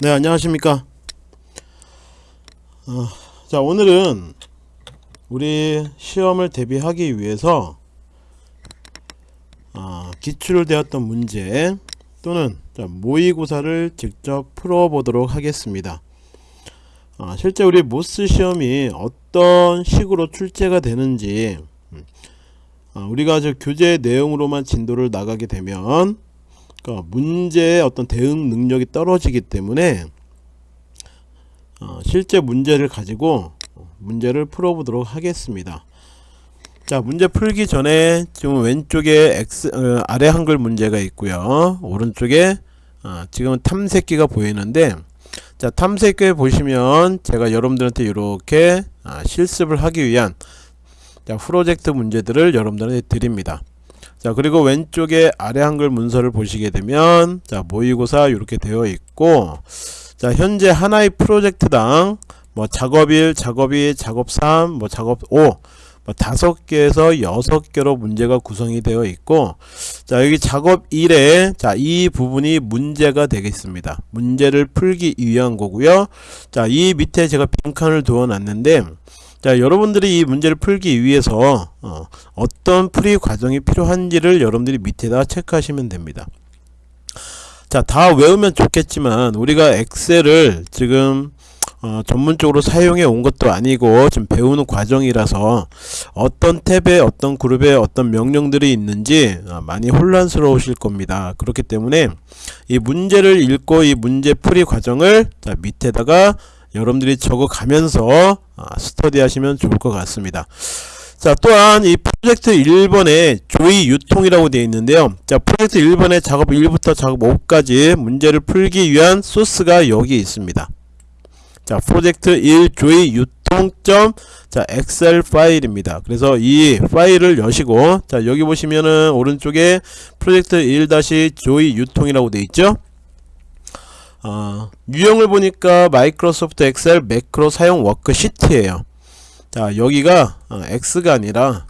네 안녕하십니까. 어, 자 오늘은 우리 시험을 대비하기 위해서 어, 기출 되었던 문제 또는 자, 모의고사를 직접 풀어보도록 하겠습니다. 어, 실제 우리 모스 시험이 어떤 식으로 출제가 되는지 음, 어, 우리가 저 교재 내용으로만 진도를 나가게 되면 그러니까 문제의 어떤 대응 능력이 떨어지기 때문에 어, 실제 문제를 가지고 문제를 풀어보도록 하겠습니다. 자 문제 풀기 전에 지금 왼쪽에 X, 어, 아래 한글 문제가 있고요. 오른쪽에 어, 지금은 탐색기가 보이는데 자 탐색기에 보시면 제가 여러분들한테 이렇게 아, 실습을 하기 위한 자, 프로젝트 문제들을 여러분들한테 드립니다. 자 그리고 왼쪽에 아래 한글 문서를 보시게 되면 자 모의고사 이렇게 되어 있고 자 현재 하나의 프로젝트당 뭐 작업 1 작업 2 작업 3 뭐 작업 5뭐 다섯 개에서 여섯 개로 문제가 구성이 되어 있고 자 여기 작업 1에 자이 부분이 문제가 되겠습니다. 문제를 풀기 위한 거고요. 자 이 밑에 제가 빈칸을 두어 놨는데 자 여러분들이 이 문제를 풀기 위해서 어, 떤 풀이 과정이 필요한지를 여러분들이 밑에다 체크하시면 됩니다. 자 다 외우면 좋겠지만 우리가 엑셀을 지금 어, 전문적으로 사용해 온 것도 아니고 지금 배우는 과정이라서 어떤 탭에 어떤 그룹에 어떤 명령들이 있는지 어, 많이 혼란스러우실 겁니다. 그렇기 때문에 이 문제를 읽고 이 문제 풀이 과정을 자 밑에다가 여러분들이 적어가면서 아, 스터디 하시면 좋을 것 같습니다. 자 또한 이 프로젝트 1번에 조이 유통이라고 되어 있는데요. 자 프로젝트 1번에 작업 1부터 작업 5까지 문제를 풀기 위한 소스가 여기 있습니다. 자 프로젝트 1 조이 유통 자 엑셀 파일입니다. 그래서 이 파일을 여시고 자 여기 보시면은 오른쪽에 프로젝트 1 조이 유통이라고 되어 있죠 어, 유형을 보니까 마이크로소프트 엑셀 매크로 사용 워크시트예요. 자 여기가 어, X가 아니라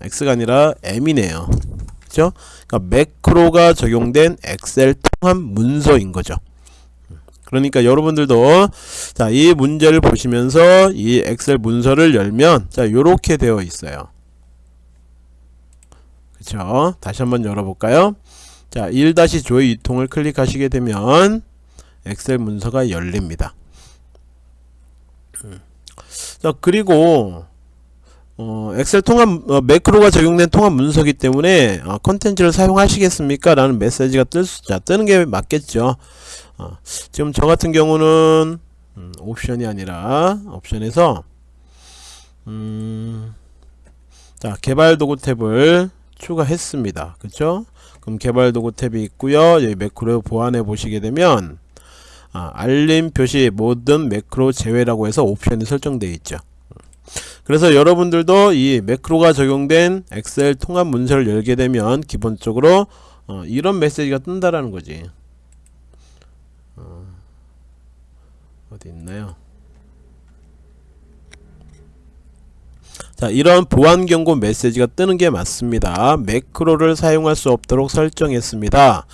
X가 아니라 M이네요. 그죠 그러니까 매크로가 적용된 엑셀 통합 문서인 거죠. 그러니까 여러분들도 자 이 문제를 보시면서 이 엑셀 문서를 열면 자 요렇게 되어 있어요. 그쵸? 다시 한번 열어볼까요? 자 1-조의 유통을 클릭하시게 되면 엑셀 문서가 열립니다. 자 그리고 어, 엑셀 통합 어, 매크로가 적용된 통합 문서기 때문에 어, 컨텐츠를 사용하시겠습니까? 라는 메시지가 뜰 수, 자, 뜨는 게 맞겠죠. 어, 지금 저 같은 경우는 음, 옵션이 아니라 옵션에서 음, 자 개발 도구 탭을 추가했습니다. 그쵸? 그럼 개발 도구 탭이 있고요. 여기 매크로 보완해 보시게 되면 아, 알림 표시 모든 매크로 제외라고 해서 옵션이 설정되어 있죠. 그래서 여러분들도 이 매크로가 적용된 엑셀 통합 문서를 열게 되면 기본적으로 어, 이런 메시지가 뜬다라는 거지. 어, 어디 있나요 자 이런 보안 경고 메시지가 뜨는 게 맞습니다. 매크로를 사용할 수 없도록 설정했습니다.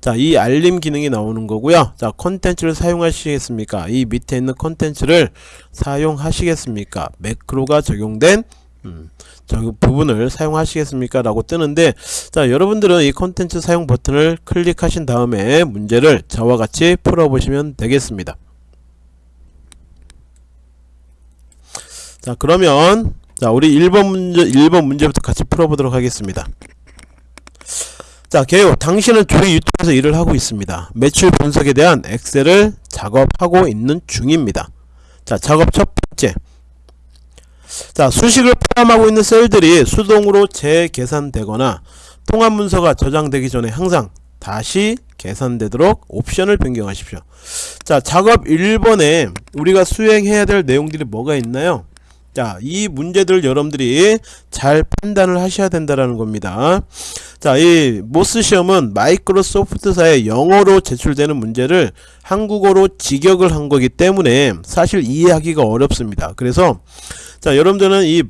자이 알림 기능이 나오는 거고요. 자 컨텐츠를 사용하시겠습니까? 이 밑에 있는 컨텐츠를 사용하시겠습니까? 매크로가 적용된 음, 저 부분을 사용하시겠습니까? 라고 뜨는데 자 여러분들은 이 컨텐츠 사용 버튼을 클릭하신 다음에 문제를 저와 같이 풀어 보시면 되겠습니다. 자 그러면 자 우리 1번 문제 1번 문제부터 같이 풀어보도록 하겠습니다. 자 개요. 당신은 조리 유통에서 일을 하고 있습니다. 매출 분석에 대한 엑셀을 작업하고 있는 중입니다. 자 작업 첫 번째. 자 수식을 포함하고 있는 셀들이 수동으로 재계산되거나 통합 문서가 저장되기 전에 항상 다시 계산되도록 옵션을 변경하십시오. 자 작업 1번에 우리가 수행해야 될 내용들이 뭐가 있나요 자, 이 문제들 여러분들이 잘 판단을 하셔야 된다라는 겁니다. 자, 이 모스 시험은 마이크로소프트사의 영어로 제출되는 문제를 한국어로 직역을 한 거기 때문에 사실 이해하기가 어렵습니다. 그래서 자, 여러분들은 이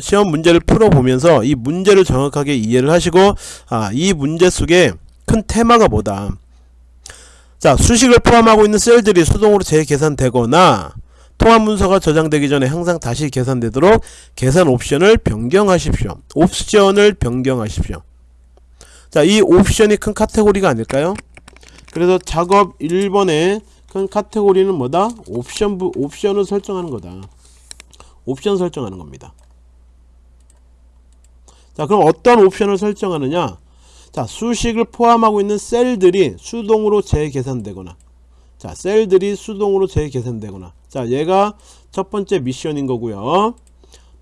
시험 문제를 풀어보면서 이 문제를 정확하게 이해를 하시고 아, 이 문제 속에 큰 테마가 뭐다. 자 수식을 포함하고 있는 셀들이 수동으로 재계산되거나 통합 문서가 저장되기 전에 항상 다시 계산되도록 계산 옵션을 변경하십시오. 옵션을 변경하십시오. 자, 이 옵션이 큰 카테고리가 아닐까요? 그래서 작업 1번의 큰 카테고리는 뭐다? 옵션 부, 옵션을 설정하는 거다. 옵션 설정하는 겁니다. 자, 그럼 어떤 옵션을 설정하느냐? 자, 수식을 포함하고 있는 셀들이 수동으로 재계산되거나 자, 셀들이 수동으로 재계산되거나 자, 얘가 첫 번째 미션인 거고요.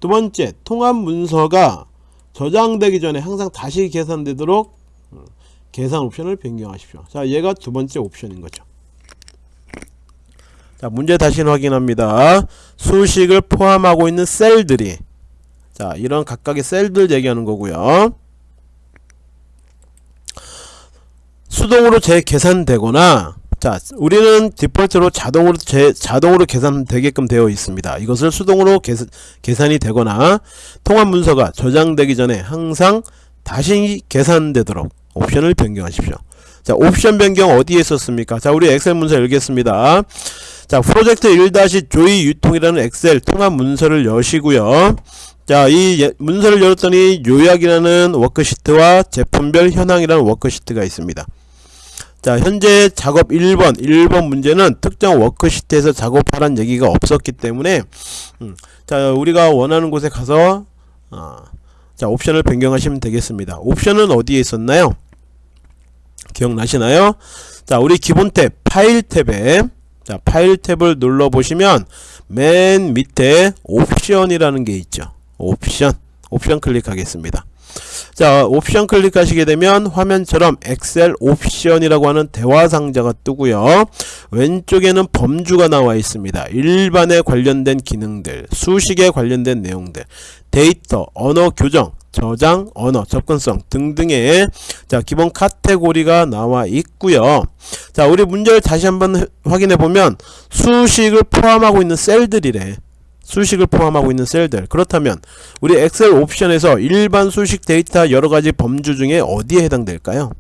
두 번째, 통합 문서가 저장되기 전에 항상 다시 계산되도록 어, 계산 옵션을 변경하십시오. 자, 얘가 두 번째 옵션인 거죠. 자, 문제 다시 확인합니다. 수식을 포함하고 있는 셀들이 자, 이런 각각의 셀들 얘기하는 거고요. 수동으로 재계산되거나 자 우리는 디폴트로 자동으로 재, 자동으로 계산되게끔 되어 있습니다. 이것을 수동으로 계산, 계산이 되거나 통합 문서가 저장되기 전에 항상 다시 계산되도록 옵션을 변경하십시오. 자 옵션 변경 어디에 있었습니까? 자 우리 엑셀 문서 열겠습니다. 자 프로젝트 1-조이 유통이라는 엑셀 통합 문서를 여시고요. 자이 예, 문서를 열었더니 요약이라는 워크시트와 제품별 현황이라는 워크시트가 있습니다 자 현재 작업 1번 1번 문제는 특정 워크시트에서 작업하란 얘기가 없었기 때문에 음, 자 우리가 원하는 곳에 가서 어, 자 옵션을 변경하시면 되겠습니다. 옵션은 어디에 있었나요? 기억나시나요? 자 우리 기본 탭 파일 탭에 자 파일 탭을 눌러 보시면 맨 밑에 옵션이라는 게 있죠. 옵션 옵션 클릭하겠습니다 자 옵션 클릭하시게 되면 화면처럼 엑셀 옵션이라고 하는 대화 상자가 뜨고요. 왼쪽에는 범주가 나와 있습니다. 일반에 관련된 기능들 수식에 관련된 내용들 데이터 언어 교정 저장 언어 접근성 등등의 자 기본 카테고리가 나와 있고요. 자 우리 문제를 다시 한번 확인해 보면 수식을 포함하고 있는 셀들이래 수식을 포함하고 있는 셀들. 그렇다면 우리 엑셀 옵션에서 일반 수식 데이터 여러가지 범주 중에 어디에 해당될까요?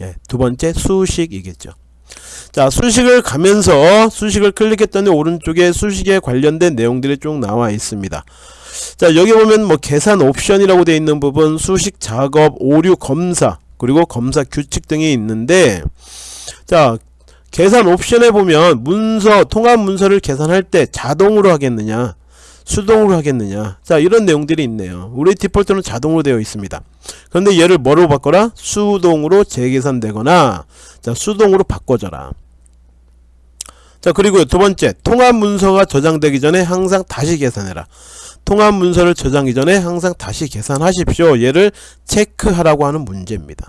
예, 두 번째 수식이겠죠. 자 수식을 가면서 수식을 클릭했더니 오른쪽에 수식에 관련된 내용들이 쭉 나와 있습니다. 자 여기 보면 뭐 계산 옵션이라고 되어 있는 부분 수식 작업 오류 검사 그리고 검사 규칙 등이 있는데 자 계산 옵션에 보면 문서 통합 문서를 계산할 때 자동으로 하겠느냐 수동으로 하겠느냐. 자 이런 내용들이 있네요. 우리 디폴트는 자동으로 되어 있습니다. 그런데 얘를 뭐로 바꿔라? 수동으로 재계산되거나 자 수동으로 바꿔줘라. 자 그리고 두 번째 통합 문서가 저장되기 전에 항상 다시 계산해라. 통합 문서를 저장하기 전에 항상 다시 계산하십시오. 얘를 체크하라고 하는 문제입니다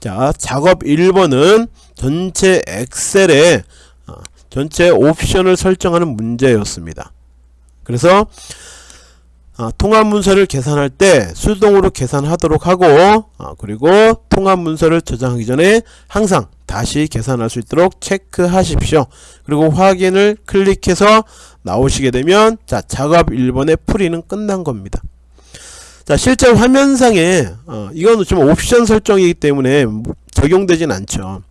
자 작업 1번은 전체 엑셀에 어, 전체 옵션을 설정하는 문제였습니다. 그래서 어, 통합 문서를 계산할 때 수동으로 계산하도록 하고 어, 그리고 통합 문서를 저장하기 전에 항상 다시 계산할 수 있도록 체크하십시오. 그리고 확인을 클릭해서 나오시게 되면 자 작업 1번의 풀이는 끝난 겁니다 자 실제 화면상에 어, 이건 좀 옵션 설정이기 때문에 적용되진 않죠.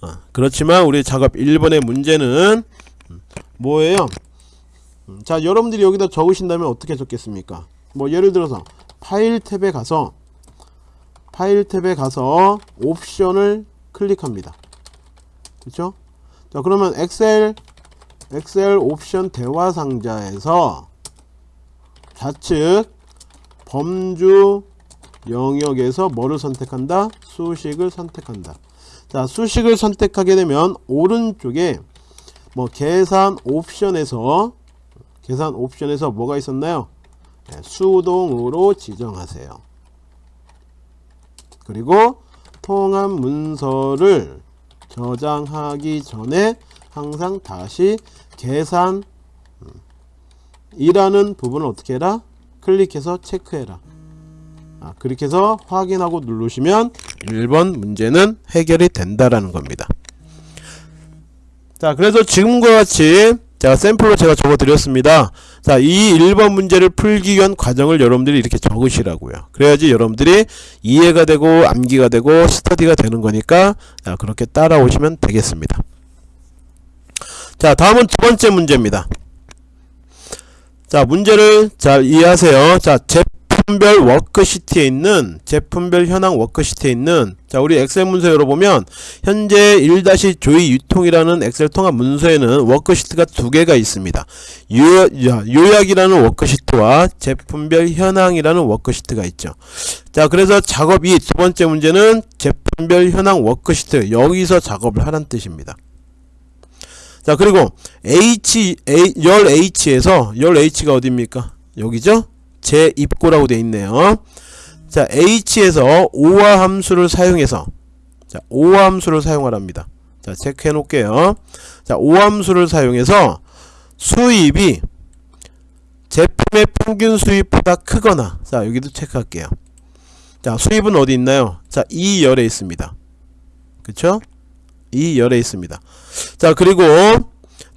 어, 그렇지만 우리 작업 1번의 문제는 뭐예요? 음, 자 여러분들이 여기다 적으신다면 어떻게 적겠습니까? 뭐 예를 들어서 파일 탭에 가서 파일 탭에 가서 옵션을 클릭합니다. 그렇죠 자 그러면 엑셀 엑셀 옵션 대화 상자에서 좌측 범주 영역에서 뭐를 선택한다? 수식을 선택한다. 자, 수식을 선택하게 되면 오른쪽에 뭐 계산 옵션에서 계산 옵션에서 뭐가 있었나요? 네, 수동으로 지정하세요. 그리고 통합 문서를 저장하기 전에 항상 다시 계산 음, 이라는 부분을 어떻게 해라? 클릭해서 체크해라. 아, 그렇게 해서 확인하고 누르시면 1번 문제는 해결이 된다라는 겁니다. 자 그래서 지금과 같이 제가 샘플로 제가 적어 드렸습니다. 자 이 1번 문제를 풀기 위한 과정을 여러분들이 이렇게 적으시라고요. 그래야지 여러분들이 이해가 되고 암기가 되고 스터디가 되는 거니까 자, 그렇게 따라오시면 되겠습니다. 자 다음은 두 번째 문제입니다 자 문제를 잘 이해하세요. 자 제품별 워크시트에 있는 제품별 현황 워크시트에 있는 자 우리 엑셀 문서 열어보면 현재 1-조이 유통이라는 엑셀 통합 문서에는 워크시트가 두 개가 있습니다. 요, 요약이라는 워크시트와 제품별 현황이라는 워크시트가 있죠. 자 그래서 작업 2 두 번째 문제는 제품별 현황 워크시트. 여기서 작업을 하란 뜻입니다 자 그리고 H A, 열 H에서 열 H가 어디입니까? 여기죠? 재입고라고 되어 있네요. 자 H에서 오화 함수를 사용해서 자 오화 함수를 사용하랍니다. 자 체크해 놓을게요. 자 오화 함수를 사용해서 수입이 제품의 평균 수입보다 크거나 자 여기도 체크할게요. 자 수입은 어디 있나요? 자 이 열에 있습니다. 그쵸? 이 열에 있습니다 자 그리고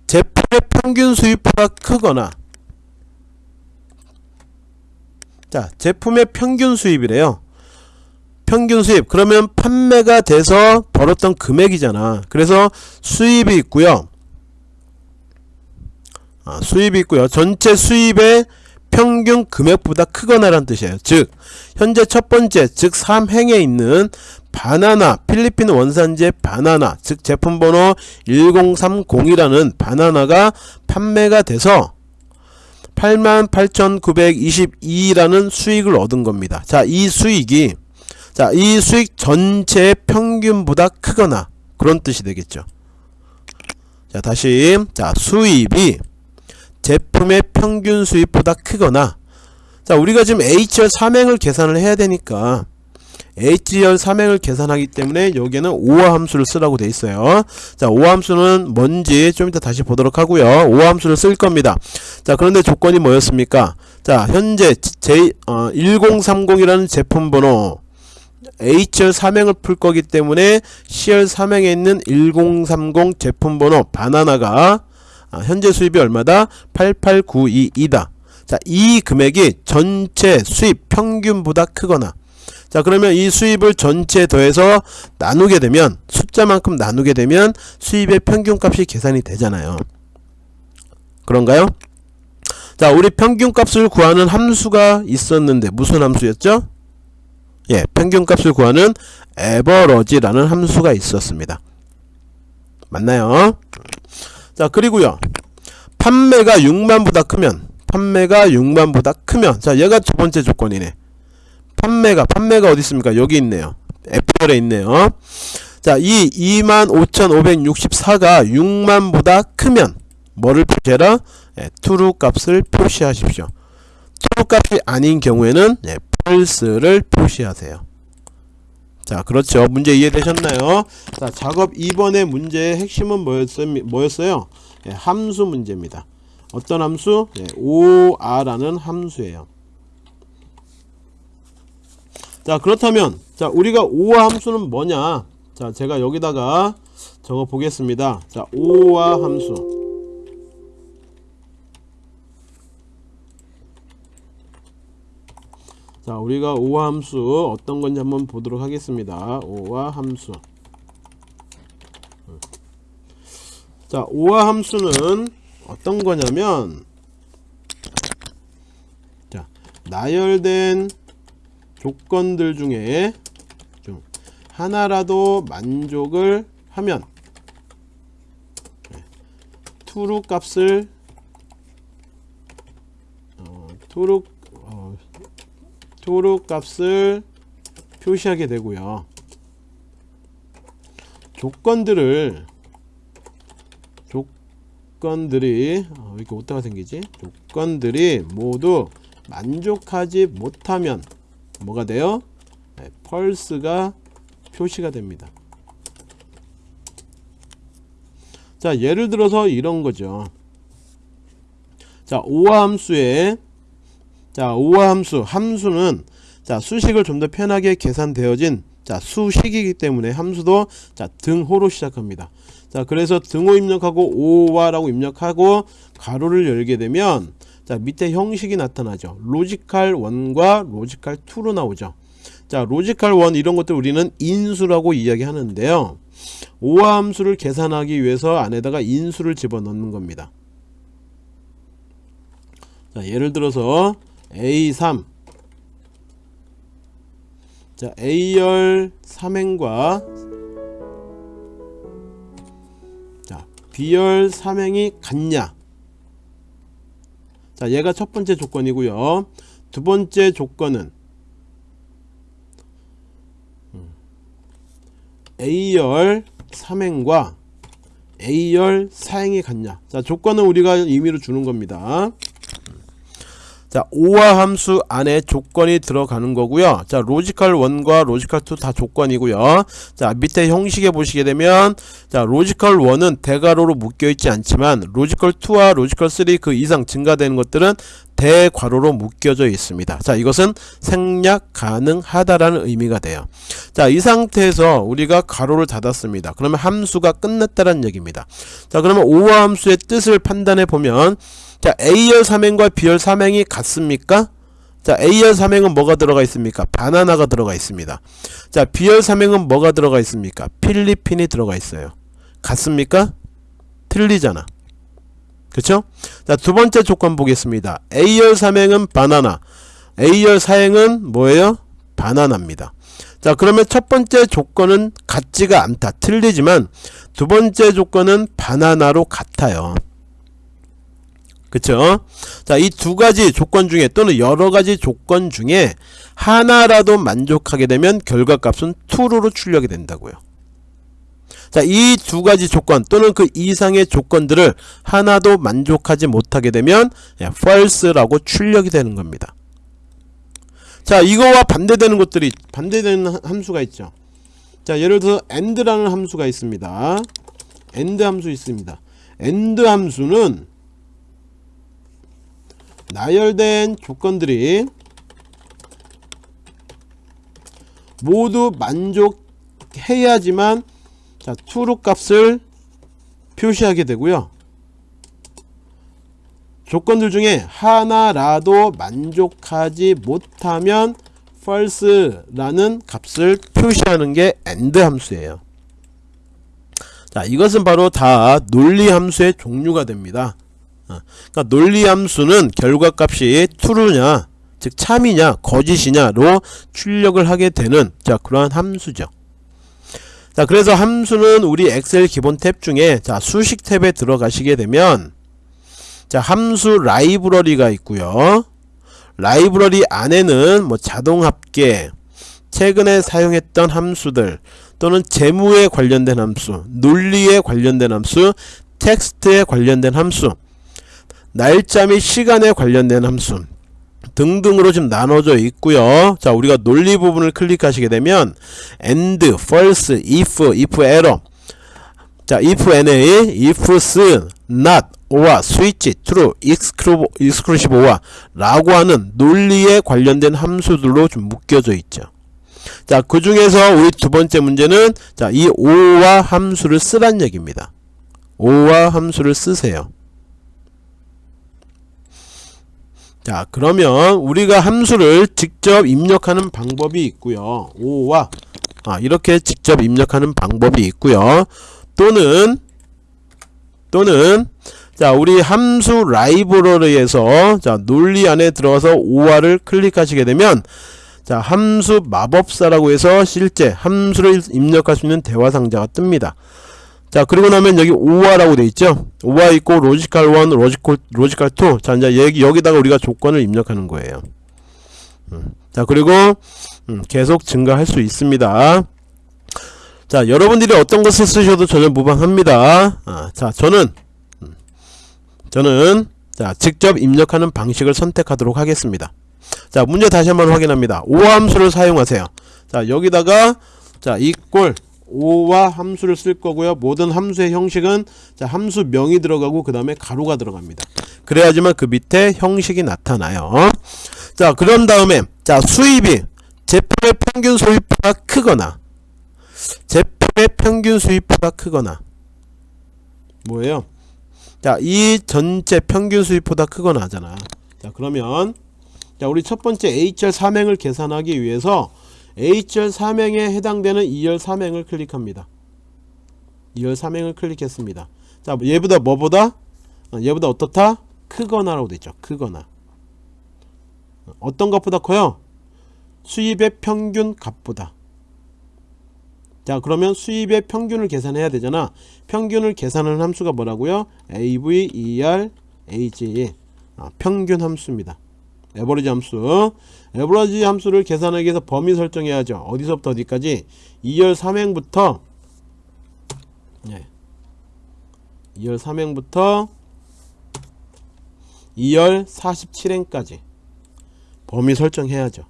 제품의 평균 수입보다 크거나 자 제품의 평균 수입이래요. 평균 수입. 그러면 판매가 돼서 벌었던 금액이잖아. 그래서 수입이 있고요. 아, 수입이 있고요. 전체 수입의 평균 금액보다 크거나 라는 뜻이에요 즉 현재 첫 번째 즉 3행에 있는 바나나 필리핀 원산지의 바나나 즉 제품 번호 1030이라는 바나나가 판매가 돼서 88,922라는 수익을 얻은 겁니다. 자, 이 수익이 자, 이 수익 전체의 평균보다 크거나 그런 뜻이 되겠죠. 자, 다시 자, 수입이 제품의 평균 수입보다 크거나 자, 우리가 지금 HR 삼행을 계산을 해야 되니까 HL 삼행을 계산하기 때문에 여기에는 5화 함수를 쓰라고 돼 있어요. 자 5화 함수는 뭔지 좀 이따 다시 보도록 하고요. 5화 함수를 쓸 겁니다. 자 그런데 조건이 뭐였습니까? 자 현재 제 어, 1030이라는 제품 번호 HR 삼행을 풀 거기 때문에 CL 삼행에 있는 1030 제품 번호 바나나가 아, 현재 수입이 얼마다 8892이다 자 이 금액이 전체 수입 평균보다 크거나 자 그러면 이 수입을 전체에 더해서 나누게 되면 숫자만큼 나누게 되면 수입의 평균값이 계산이 되잖아요 그런가요? 자 우리 평균값을 구하는 함수가 있었는데 무슨 함수였죠? 예 평균값을 구하는 에버러지라는 함수가 있었습니다 맞나요? 자 그리고요. 판매가 6만보다 크면 판매가 6만보다 크면 자 얘가 두 번째 조건이네. 판매가 판매가 어디 있습니까? 여기 있네요. F열에 있네요. 자이 25,564가 6만보다 크면 뭐를 표시해라? 예, true 값을 표시하십시오. true 값이 아닌 경우에는 예, false를 표시하세요 자 그렇죠. 문제 이해되셨나요? 자 작업 2번의 문제의 핵심은 뭐였어요, 뭐였어요? 예, 함수 문제입니다. 어떤 함수? 예, OR라는 함수예요. 자 그렇다면 자 우리가 5화 함수는 뭐냐? 자 제가 여기다가 적어 보겠습니다. 자 5화 함수 자 우리가 5화 함수 어떤 건지 한번 보도록 하겠습니다. 5화 함수. 자 5화 함수는 어떤 거냐면 자 나열된 조건들 중에 좀 하나라도 만족을 하면 투루 값을 어, 투루 어, 투루 값을 표시하게 되고요. 조건들을 조건들이 어, 이렇게 오타가 생기지? 조건들이 모두 만족하지 못하면 뭐가 돼요? 네, 펄스가 표시가 됩니다. 자 예를 들어서 이런 거죠. 자 오화 함수에 자 오화 함수. 함수는 자 수식을 좀 더 편하게 계산되어진 자 수식이기 때문에 함수도 자 등호로 시작합니다. 자 그래서 등호 입력하고 오와라고 입력하고 괄호를 열게 되면 자 밑에 형식이 나타나죠. logical 1과 logical 2로 나오죠. 자 logical 1 이런 것들 우리는 인수라고 이야기하는데요. OR 함수를 계산하기 위해서 안에다가 인수를 집어넣는 겁니다. 자 예를 들어서 A3 자 A열 3행과 자 B열 3행이 같냐? 자 얘가 첫 번째 조건이고요. 두 번째 조건은 음, A열 3행과 A열 4행이 같냐? 자 조건은 우리가 임의로 주는 겁니다 자 OR 함수 안에 조건이 들어가는 거고요. 자 logical 1과 logical 2 다 조건이고요. 자 밑에 형식에 보시게 되면 자 logical 1은 대괄호로 묶여 있지 않지만 logical 2와 logical 3 그 이상 증가되는 것들은 대괄호로 묶여져 있습니다. 자 이것은 생략 가능하다라는 의미가 돼요. 자 이 상태에서 우리가 괄호를 닫았습니다. 그러면 함수가 끝났다는 얘기입니다. 자 그러면 OR 함수의 뜻을 판단해 보면 자 A열 3행과 B열 3행이 같습니까? 자 A열 3행은 뭐가 들어가 있습니까? 바나나가 들어가 있습니다 자 B열 3행은 뭐가 들어가 있습니까? 필리핀이 들어가 있어요 같습니까? 틀리잖아 그쵸? 자 두번째 조건 보겠습니다 A열 3행은 바나나 A열 4행은 뭐예요? 바나나입니다 자 그러면 첫 번째 조건은 같지가 않다 틀리지만 두 번째 조건은 바나나로 같아요 그쵸? 자 이 두 가지 조건 중에 또는 여러 가지 조건 중에 하나라도 만족하게 되면 결과값은 true로 출력이 된다고요. 자 이 두 가지 조건 또는 그 이상의 조건들을 하나도 만족하지 못하게 되면 false라고 출력이 되는 겁니다. 자 이거와 반대되는 것들이 반대되는 함수가 있죠. 자 예를 들어 and라는 함수가 있습니다. and 함수 있습니다. and 함수는 나열된 조건들이 모두 만족해야지만 자 true 값을 표시하게 되고요. 조건들 중에 하나라도 만족하지 못하면 false라는 값을 표시하는 게 and 함수예요. 자 이것은 바로 다 논리 함수의 종류가 됩니다 어, 그러니까 논리 함수는 결과값이 true냐 즉 참이냐 거짓이냐로 출력을 하게 되는 자 그러한 함수죠. 자 그래서 함수는 우리 엑셀 기본 탭 중에 자 수식 탭에 들어가시게 되면 자 함수 라이브러리가 있고요. 라이브러리 안에는 뭐 자동합계 최근에 사용했던 함수들 또는 재무에 관련된 함수 논리에 관련된 함수 텍스트에 관련된 함수 날짜 및 시간에 관련된 함수 등등으로 지금 나눠져 있고요. 자 우리가 논리 부분을 클릭하시게 되면 and, false, if, if error. 자 if na, if s, not, or, switch, true, exclusive or 라고 하는 논리에 관련된 함수들로 좀 묶여져 있죠. 자 그 중에서 우리 두 번째 문제는 자이 o와 함수를 쓰란 얘기입니다. o와 함수를 쓰세요 자 그러면 우리가 함수를 직접 입력하는 방법이 있고요. 5와 아, 이렇게 직접 입력하는 방법이 있고요. 또는 또는 자 우리 함수 라이브러리에서 자 논리 안에 들어가서 5화를 클릭하시게 되면 자 함수 마법사라고 해서 실제 함수를 입력할 수 있는 대화 상자가 뜹니다 자 그리고 나면 여기 OR라고 돼 있죠? OR 있고 logical 1 logical logical 2 자 이제 여기 여기다가 우리가 조건을 입력하는 거예요. 음, 자 그리고 음, 계속 증가할 수 있습니다. 자 여러분들이 어떤 것을 쓰셔도 전혀 무방합니다. 아, 자 저는 음, 저는 자 직접 입력하는 방식을 선택하도록 하겠습니다. 자 문제 다시 한번 확인합니다. OR 함수를 사용하세요. 자 여기다가 자 이꼴 5와 함수를 쓸 거고요 모든 함수의 형식은 자 함수명이 들어가고 그 다음에 가로가 들어갑니다 그래야지만 그 밑에 형식이 나타나요 자 그런 다음에 자 수입이 제품의 평균 소비가가 크거나 제품의 평균 수입가가 크거나 뭐예요? 자, 이 전체 평균 수입보다 크거나 하잖아. 자, 그러면 자, 우리 첫 번째 HR 삼행을 계산하기 위해서 HR 삼행에 해당되는 2열 삼행을 클릭합니다. 2열 삼행을 클릭했습니다. 자, 얘보다 뭐보다? 어, 얘보다 어떻다? 크거나라고 되죠. 크거나. 어떤 것보다 커요? 수입의 평균 값보다. 자 그러면 수입의 평균을 계산해야 되잖아 평균을 계산하는 함수가 뭐라고요 AV, ER, AG 아, 평균 함수입니다 에버리지 함수 에버리지 함수를 계산하기 위해서 범위 설정해야죠. 어디서부터 어디까지? 2열 3행부터 네. 2열 3행부터 2열 47행까지 범위 설정해야죠.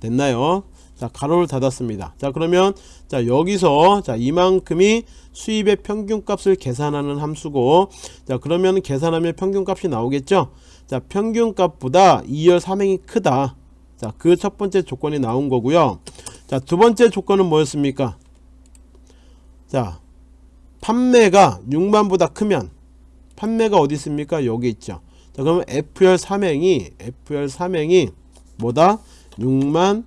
됐나요 자 가로를 닫았습니다. 자 그러면 자 여기서 자 이만큼이 수입의 평균값을 계산하는 함수고 자 그러면 계산하면 평균값이 나오겠죠? 자 평균값보다 2열 3행이 크다. 자 그 첫 번째 조건이 나온 거고요. 자 두 번째 조건은 뭐였습니까? 자 판매가 6만보다 크면 판매가 어디 있습니까? 여기 있죠. 자 그러면 F열 3행이 F열 3행이 뭐다? 6만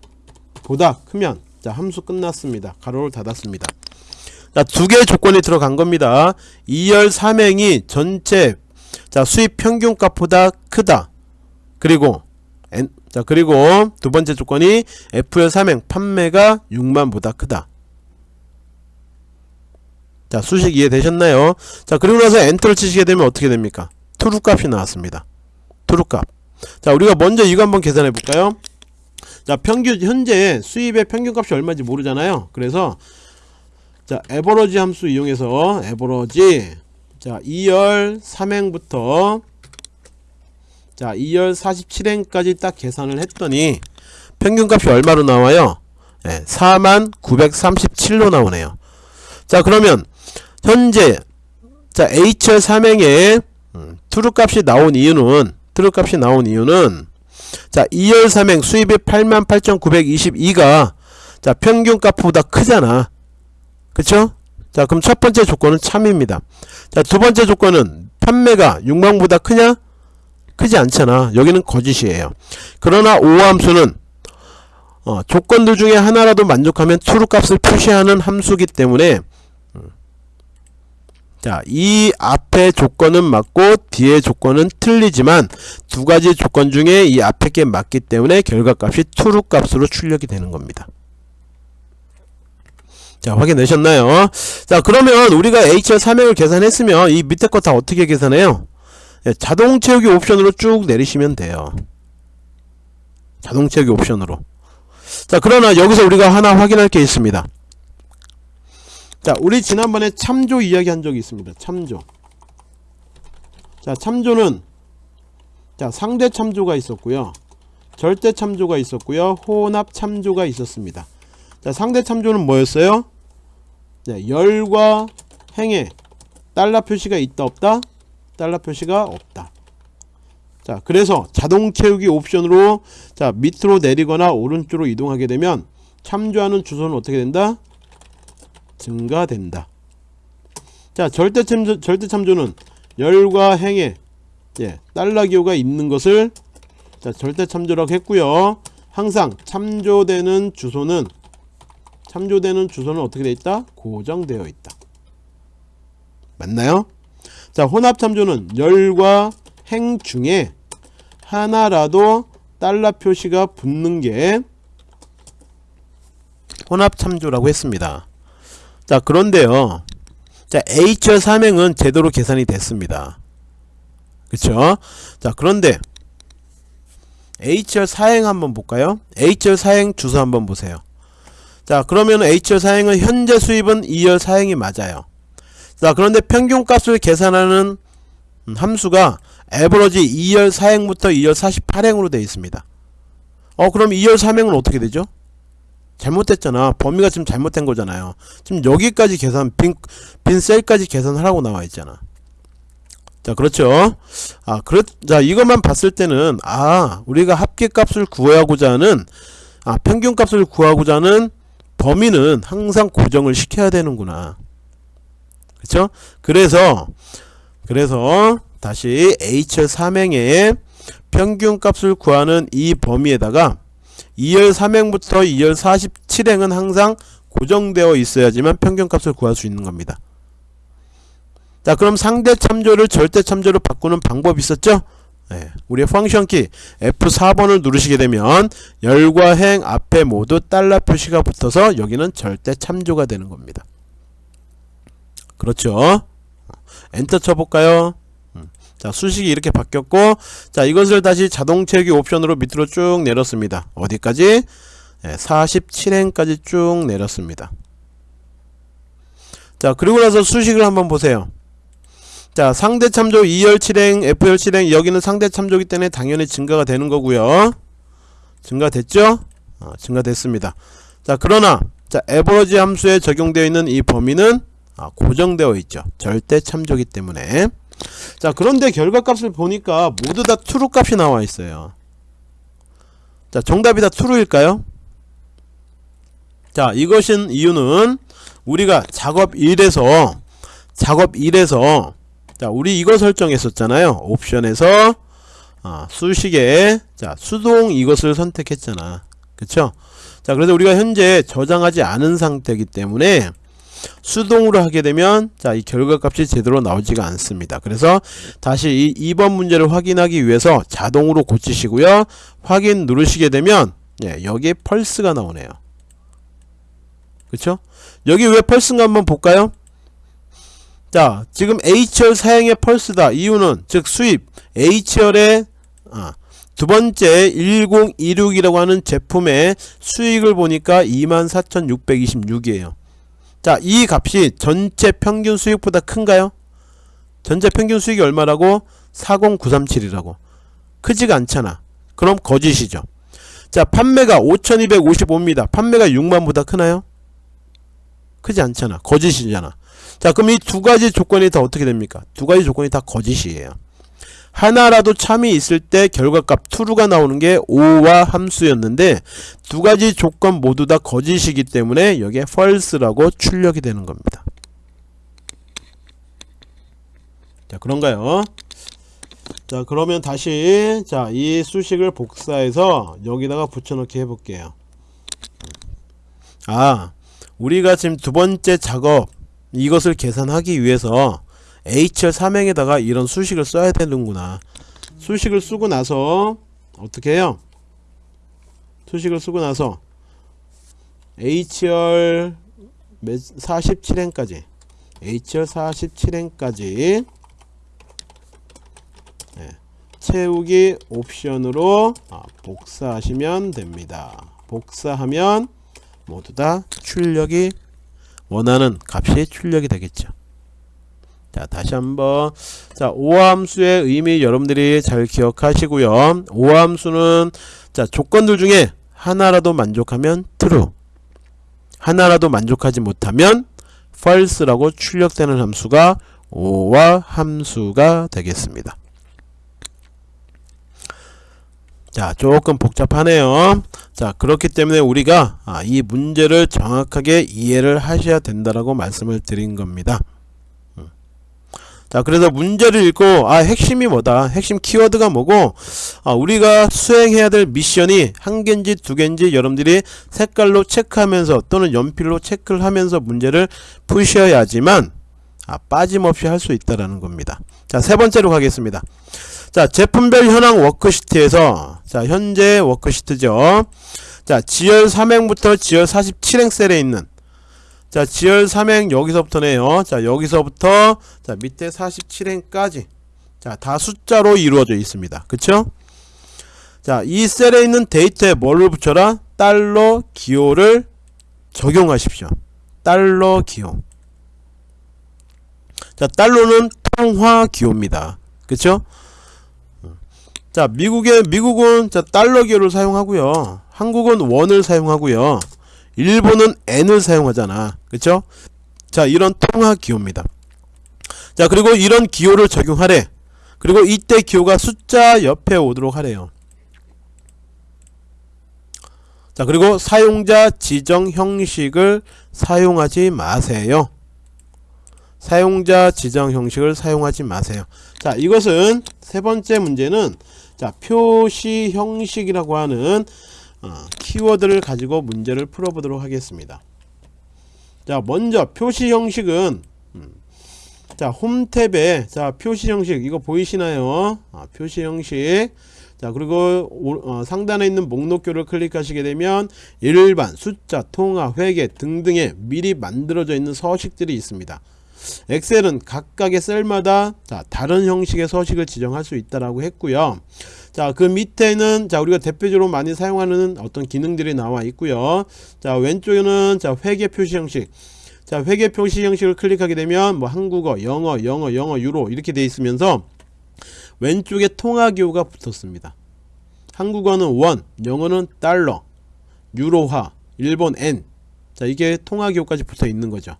보다 크면 자 함수 끝났습니다. 가로를 닫았습니다. 자 두 개의 조건이 들어간 겁니다. 2열 3행이 전체 자 수입 평균값보다 크다. 그리고 N, 자 그리고 두 번째 조건이 F열 3행 판매가 6만보다 크다. 자 수식 이해되셨나요? 자 그리고 나서 엔터를 치시게 되면 어떻게 됩니까? TRUE 값이 나왔습니다. TRUE 값 자 우리가 먼저 이거 한번 계산해 볼까요 자 평균 현재 수입의 평균값이 얼마인지 모르잖아요. 그래서 자 AVERAGE 함수 이용해서 AVERAGE. 자 E열 3행부터 자 E열 47행까지 딱 계산을 했더니 평균값이 얼마로 나와요? 네, 4937로 나오네요. 자 그러면 현재 자 H열 3행에 음, TRUE 값이 나온 이유는 TRUE 값이 나온 이유는 자 E열 3행 수입이 88,922가 자 평균값보다 크잖아 그쵸? 자 그럼 첫 번째 조건은 참입니다 자 두 번째 조건은 판매가 6만보다 크냐? 크지 않잖아 여기는 거짓이에요 그러나 OR 함수는 어, 조건들 중에 하나라도 만족하면 true 값을 표시하는 함수기 때문에 자, 이 앞에 조건은 맞고 뒤에 조건은 틀리지만 두 가지 조건 중에 이 앞에 게 맞기 때문에 결과값이 true 값으로 출력이 되는 겁니다. 자, 확인되셨나요? 자, 그러면 우리가 HR 3행을 계산했으면 이 밑에 거 다 어떻게 계산해요? 예, 자동 채우기 옵션으로 쭉 내리시면 돼요. 자동 채우기 옵션으로. 자, 그러나 여기서 우리가 하나 확인할 게 있습니다. 자 우리 지난번에 참조 이야기 한 적이 있습니다. 참조. 자 참조는 자 상대 참조가 있었고요. 절대 참조가 있었고요. 혼합 참조가 있었습니다. 자 상대 참조는 뭐였어요? 네, 열과 행에 달러 표시가 있다 없다? 달러 표시가 없다. 자 그래서 자동 채우기 옵션으로 자 밑으로 내리거나 오른쪽으로 이동하게 되면 참조하는 주소는 어떻게 된다 증가된다. 자, 절대 참조, 절대 참조는 열과 행에 예, 달러 기호가 있는 것을 자, 절대 참조라고 했고요. 항상 참조되는 주소는 참조되는 주소는 어떻게 되어 있다? 고정되어 있다. 맞나요? 자, 혼합 참조는 열과 행 중에 하나라도 달러 표시가 붙는 게 혼합 참조라고 했습니다. 자 그런데요. 자 HR 삼행은 제대로 계산이 됐습니다. 그쵸? 자 그런데 HR 사행 한번 볼까요? HR 사행 주소 한번 보세요. 자 그러면 HR 사행은 현재 수입은 2열 사행이 맞아요. 자 그런데 평균값을 계산하는 함수가 에버러지 2열 사행부터 2열 48행으로 되어 있습니다. 어 그럼 2열 3행은 어떻게 되죠 잘못됐잖아. 범위가 지금 잘못된 거잖아요. 지금 여기까지 계산 빈, 빈 셀까지 계산하라고 나와 있잖아. 자 그렇죠? 아 그렇 자 이것만 봤을 때는 아 우리가 합계값을 구하고자 하는 아 평균값을 구하고자 하는 범위는 항상 고정을 시켜야 되는구나. 그쵸 그래서 그래서 다시 H열 삼행의 평균값을 구하는 이 범위에다가 2열 3행부터 2열 47행은 항상 고정되어 있어야지만 평균값을 구할 수 있는 겁니다. 자 그럼 상대 참조를 절대 참조로 바꾸는 방법이 있었죠? 네, 우리의 펑션 키 F4번을 누르시게 되면 열과 행 앞에 모두 달러 표시가 붙어서 여기는 절대 참조가 되는 겁니다. 그렇죠? 엔터 쳐볼까요? 음, 자 수식이 이렇게 바뀌었고 자 이것을 다시 자동 채우기 옵션으로 밑으로 쭉 내렸습니다. 어디까지? 네, 47행까지 쭉 내렸습니다. 자 그리고 나서 수식을 한번 보세요. 자 상대 참조 2열 7행 F열 7행 여기는 상대 참조기 때문에 당연히 증가가 되는 거고요 증가됐죠 어, 증가됐습니다 자 그러나 자 에버러지 함수에 적용되어 있는 이 범위는 아, 고정되어 있죠 절대 참조기 때문에 자 그런데 결과값을 보니까 모두 다 true 값이 나와 있어요. 자 정답이 다 true일까요? 자 이것인 이유는 우리가 작업 1에서 작업 1에서 자 우리 이거 설정했었잖아요. 옵션에서 아, 수식에 자 수동 이것을 선택했잖아. 그쵸? 자 그래서 우리가 현재 저장하지 않은 상태이기 때문에 수동으로 하게 되면 자 이 결과값이 제대로 나오지가 않습니다. 그래서 다시 이 2번 문제를 확인하기 위해서 자동으로 고치시고요. 확인 누르시게 되면 예, 여기에 펄스가 나오네요. 그쵸? 여기 왜 펄스인가 한번 볼까요? 자 지금 H열 사행의 펄스다. 이유는 즉 수입. H열의 아, 두 번째 1026이라고 하는 제품의 수익을 보니까 24,626이에요 자 이 값이 전체 평균 수익보다 큰가요? 전체 평균 수익이 얼마라고? 40937이라고. 크지가 않잖아. 그럼 거짓이죠. 자 판매가 5255입니다. 판매가 6만보다 크나요? 크지 않잖아. 거짓이잖아. 자 그럼 이 두 가지 조건이 다 어떻게 됩니까? 두 가지 조건이 다 거짓이에요 하나라도 참이 있을 때 결과값 true가 나오는 게 5와 함수였는데 두 가지 조건 모두 다 거짓이기 때문에 여기에 false라고 출력이 되는 겁니다. 자 그런가요? 자 그러면 다시 자 이 수식을 복사해서 여기다가 붙여넣기 해볼게요. 아 우리가 지금 두 번째 작업 이것을 계산하기 위해서 H열 3행에다가 이런 수식을 써야 되는구나. 수식을 쓰고 나서 어떻게 해요? 수식을 쓰고 나서 H열 47행까지. H열 47행까지. 네. 채우기 옵션으로 아, 복사하시면 됩니다. 복사하면 모두 다 출력이 원하는 값이 출력이 되겠죠 자 다시 한번. 자 오함수의 의미 여러분들이 잘 기억하시고요. 오함수는 자 조건들 중에 하나라도 만족하면 true. 하나라도 만족하지 못하면 false라고 출력되는 함수가 오와 함수가 되겠습니다. 자 조금 복잡하네요. 자 그렇기 때문에 우리가 아, 이 문제를 정확하게 이해를 하셔야 된다라고 말씀을 드린 겁니다. 음. 자 그래서 문제를 읽고 아 핵심이 뭐다. 핵심 키워드가 뭐고 아, 우리가 수행해야 될 미션이 한 개인지 두 개인지 여러분들이 색깔로 체크하면서 또는 연필로 체크를 하면서 문제를 푸셔야지만 아, 빠짐없이 할 수 있다라는 겁니다. 자 세 번째로 가겠습니다. 자 제품별 현황 워크시트에서 자 현재 워크시트죠. 자 지열 3행부터 지열 47행 셀에 있는 자 지열 3행 여기서부터네요. 자 여기서부터 자 밑에 47행까지 자 다 숫자로 이루어져 있습니다. 그쵸? 자이 셀에 있는 데이터에 뭐를 붙여라? 달러 기호를 적용하십시오. 달러 기호. 자 달러는 통화 기호입니다. 그쵸? 자 미국의 미국은 자 달러 기호를 사용하고요. 한국은 원을 사용하고요 일본은 N을 사용하잖아. 그쵸? 자 이런 통화 기호입니다. 자 그리고 이런 기호를 적용하래. 그리고 이때 기호가 숫자 옆에 오도록 하래요. 자 그리고 사용자 지정 형식을 사용하지 마세요. 사용자 지정 형식을 사용하지 마세요. 자, 이것은 세 번째 문제는 자, 표시 형식이라고 하는 어, 키워드를 가지고 문제를 풀어보도록 하겠습니다. 자, 먼저 표시 형식은 음, 자, 홈 탭에 자, 표시 형식 이거 보이시나요? 아, 표시 형식 자 그리고 오, 어, 상단에 있는 목록표를 클릭하시게 되면 일반, 숫자, 통화, 회계 등등의 미리 만들어져 있는 서식들이 있습니다. 엑셀은 각각의 셀마다 자, 다른 형식의 서식을 지정할 수 있다라고 했고요. 자, 그 밑에는 자, 우리가 대표적으로 많이 사용하는 어떤 기능들이 나와 있고요. 자, 왼쪽에는 자, 회계 표시 형식. 자, 회계 표시 형식을 클릭하게 되면 뭐 한국어, 영어, 영어, 영어, 유로 이렇게 돼 있으면서 왼쪽에 통화기호가 붙었습니다. 한국어는 원, 영어는 달러, 유로화, 일본 엔. 자, 이게 통화기호까지 붙어 있는 거죠.